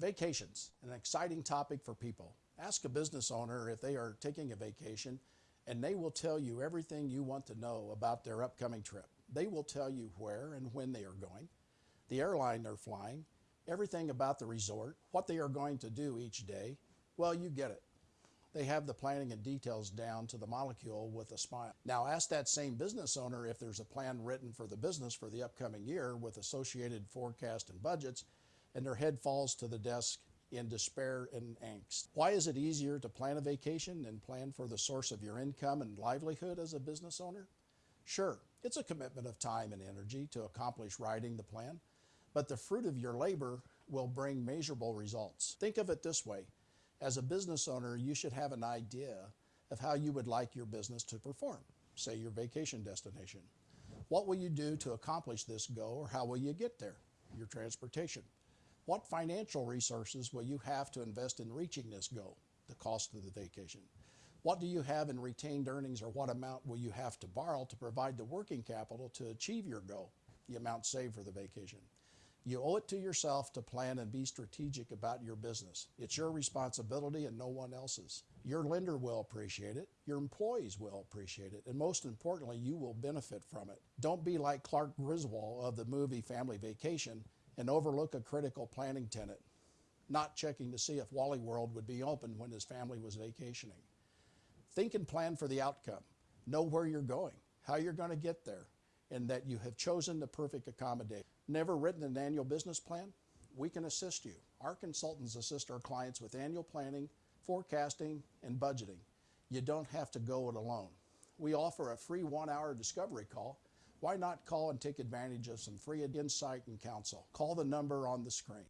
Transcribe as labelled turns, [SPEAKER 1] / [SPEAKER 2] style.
[SPEAKER 1] Vacations, an exciting topic for people. Ask a business owner if they are taking a vacation, and they will tell you everything you want to know about their upcoming trip. They will tell you where and when they are going, the airline they're flying, everything about the resort, what they are going to do each day. Well, you get it. They have the planning and details down to the molecule with a smile. Now, ask that same business owner if there's a plan written for the business for the upcoming year with associated forecast and budgets and their head falls to the desk in despair and angst. Why is it easier to plan a vacation than plan for the source of your income and livelihood as a business owner? Sure, it's a commitment of time and energy to accomplish writing the plan, but the fruit of your labor will bring measurable results. Think of it this way. As a business owner, you should have an idea of how you would like your business to perform, say your vacation destination. What will you do to accomplish this goal or how will you get there? Your transportation. What financial resources will you have to invest in reaching this goal, the cost of the vacation? What do you have in retained earnings or what amount will you have to borrow to provide the working capital to achieve your goal, the amount saved for the vacation? You owe it to yourself to plan and be strategic about your business. It's your responsibility and no one else's. Your lender will appreciate it, your employees will appreciate it, and most importantly, you will benefit from it. Don't be like Clark Griswold of the movie Family Vacation and overlook a critical planning tenant, not checking to see if Wally World would be open when his family was vacationing. Think and plan for the outcome. Know where you're going, how you're going to get there, and that you have chosen the perfect accommodation. Never written an annual business plan? We can assist you. Our consultants assist our clients with annual planning, forecasting, and budgeting. You don't have to go it alone. We offer a free one hour discovery call why not call and take advantage of some free insight and counsel? Call the number on the screen.